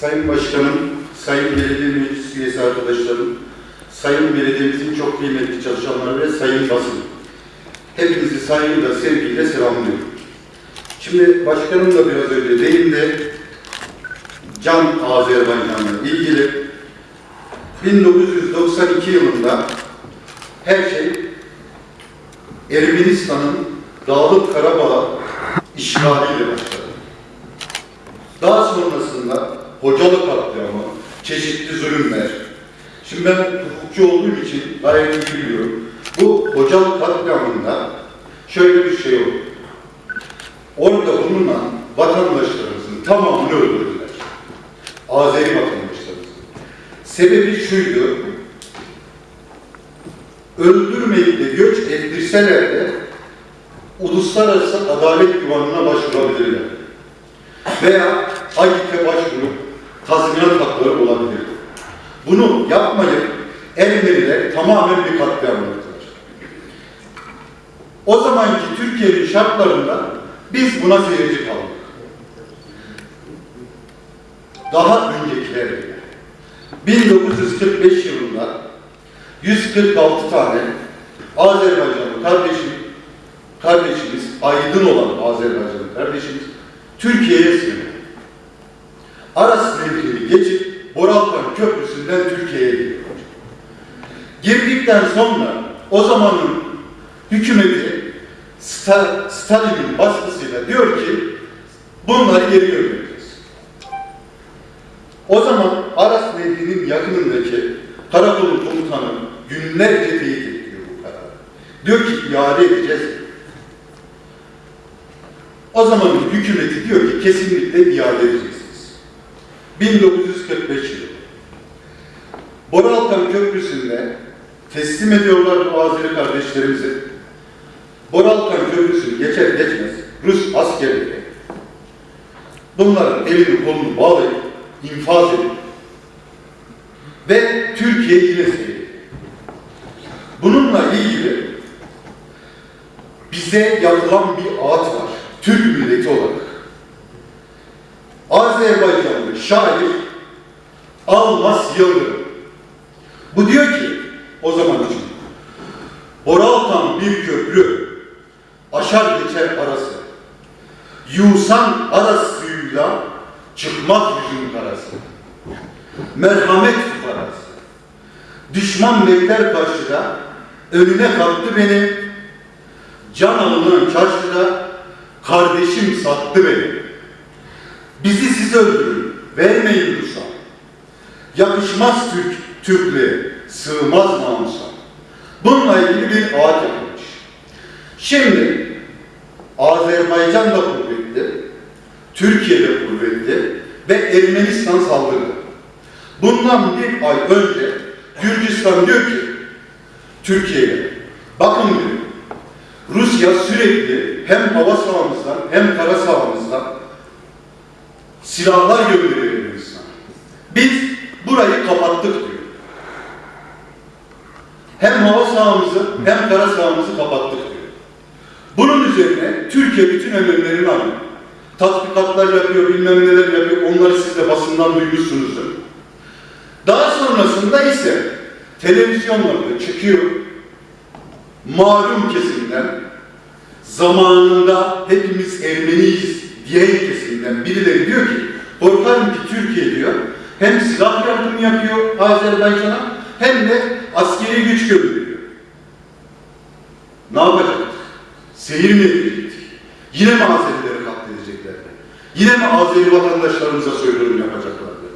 Sayın Başkanım, Sayın Belediye Meclis Üyesi arkadaşlarım, Sayın Belediyemizin çok kıymetli çalışanları ve Sayın Basın. Hepinizi saygıyla, sevgiyle selamlıyorum. Şimdi başkanım da biraz önce değindi. Can Azerbaycan'la ilgili 1992 yılında her şey Ermenistan'ın Dağlık Karabağ işgaliyle başladı. Daha sonrasında Hocalı katliamı, çeşitli zulümler. Şimdi ben hukukçu olduğum için gayet iyi biliyorum. Bu Hocalı katliamında şöyle bir şey oldu. Orada bulunan vatandaşlarımızın tamamını öldürdüler. Azeri vatandaşlarımızın. Sebebi şuydu. Öldürmeyip de göç ettirseler de uluslararası adalet divanına başvurabilirler. Veya AGİK'e başvurup tazminat hakları olabilir. Bunu yapmayıp Ermeniler tamamen bir katliam yaptılar. O zamanki Türkiye'nin şartlarında biz buna seyirci kaldık. Daha öncekiler bile. 1945 yılında 146 tane Azerbaycanlı kardeşim, kardeşimiz, aydın olan Azerbaycanlı kardeşimiz Türkiye'ye sığındı. Aras Nehri'ni geçip Boralkan Köprüsü'nden Türkiye'ye giriyor. Girdikten sonra o zamanın hükümeti Sta- Stalin'in baskısıyla diyor ki bunları geri göndereceğiz. O zaman Aras Nehri'nin yakınındaki karakolun komutanı günlerce teyit ediyor bu kararı. Diyor ki iade edeceğiz. O zamanın hükümeti diyor ki kesinlikle iade edeceksiniz. 1945 yılı. Boralkan Köprüsü'nde teslim ediyorlar bu Azeri kardeşlerimizi. Boralkan Köprüsü'nü geçer geçmez Rus askerleri bunların elini kolunu bağlayıp infaz ediyor. Ve Türkiye yine seyrediyor. Bununla ilgili bize yapılan bir ağıt var. Türk milleti olarak. Azerbaycanlı şair Almas Yıldırım. Bu diyor ki o zaman için Boraltan bir köprü geçer arası. Yusan aras suyuyla çıkmak yüzün karası. Merhamet fukarası. Düşman bekler karşıda, önüne kalktı beni. Can alınan çarşıda, kardeşim sattı beni. Bizi siz öldürün, vermeyin Rus'a. Yakışmaz Türk, Türklüğe, sığmaz namusa. Bununla ilgili bir ağaç yapılmış. Şimdi Azerbaycan da kuvvetli, Türkiye de kuvvetli ve Ermenistan saldırdı. Bundan bir ay önce Gürcistan diyor ki Türkiye'ye bakın diyor Rusya sürekli hem hava sahamızdan hem kara sahamızdan silahlar gönderiyor Ermenistan'a. Biz burayı kapattık diyor. Hem hava sahamızı hem kara sahamızı kapattık üzerine Türkiye bütün önlemlerini alıyor. Tatbikatlar yapıyor, bilmem neler yapıyor. Onları siz de basından duymuşsunuzdur. Daha sonrasında ise televizyonlarda çıkıyor. Malum kesimden, zamanında hepimiz Ermeniyiz diyen kesimden birileri diyor ki, korkarım ki Türkiye diyor, hem silah yardımı yapıyor Azerbaycan'a hem de askeri güç gönderiyor. Ne yapacaktık? Seyir mi edecektik? Yine mi Azerileri katledeceklerdi? Yine mi Azeri vatandaşlarımıza soykırım yapacaklardı?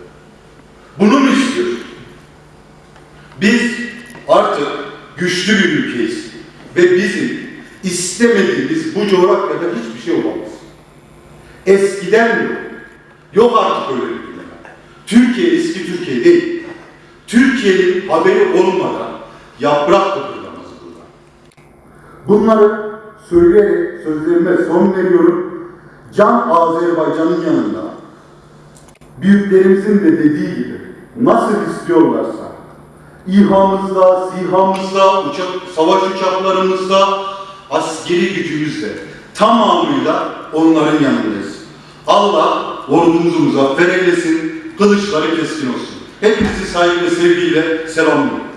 Bunu mu istiyor? Biz artık güçlü bir ülkeyiz. Ve bizim istemediğimiz bu coğrafyada hiçbir şey olamaz. Eskiden yok. Yok artık öyle bir dünya. Türkiye eski Türkiye değil. Türkiye'nin haberi olmadan yaprak kıpırdamaz burada. Bunları söyleyerek sözlerime son veriyorum. Can Azerbaycan'ın yanında büyüklerimizin de dediği gibi nasıl istiyorlarsa İHA'mızla, SİHA'mızla, uçak, savaş uçaklarımızla, askeri gücümüzle tamamıyla onların yanındayız. Allah ordumuzu muzaffer eylesin, kılıç uçları keskin olsun. Hepinizi saygı ve sevgiyle selamlıyorum.